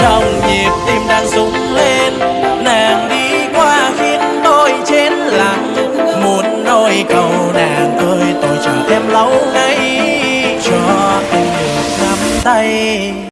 trong nhịp tim đang rung lên. Nàng đi qua khiến tôi chết lặng. Muốn nói cầu nàng ơi, tôi chờ em lâu nay. Cho anh được nắm tay.